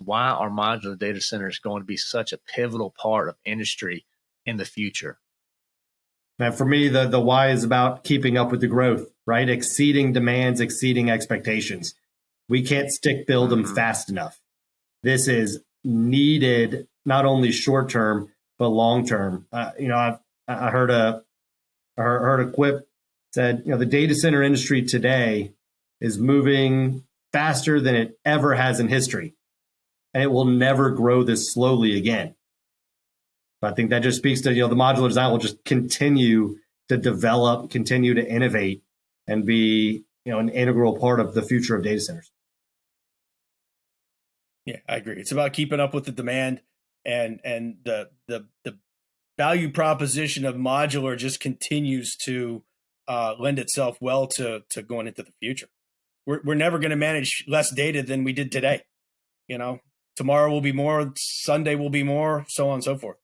why our modular data center is going to be such a pivotal part of industry in the future. And for me, the, the why is about keeping up with the growth, right? Exceeding demands, exceeding expectations. We can't stick build them mm-hmm. fast enough. This is needed not only short term, but long term. Uh, you know, I've, I heard a, I heard a quip said, you know, the data center industry today is moving faster than it ever has in history. And it will never grow this slowly again. I think that just speaks to, you know, the modular design will just continue to develop, continue to innovate and be, you know, an integral part of the future of data centers. Yeah, I agree. It's about keeping up with the demand and and the the the value proposition of modular just continues to uh, lend itself well to to going into the future. We're we're never going to manage less data than we did today. You know, tomorrow will be more, Sunday will be more, so on and so forth.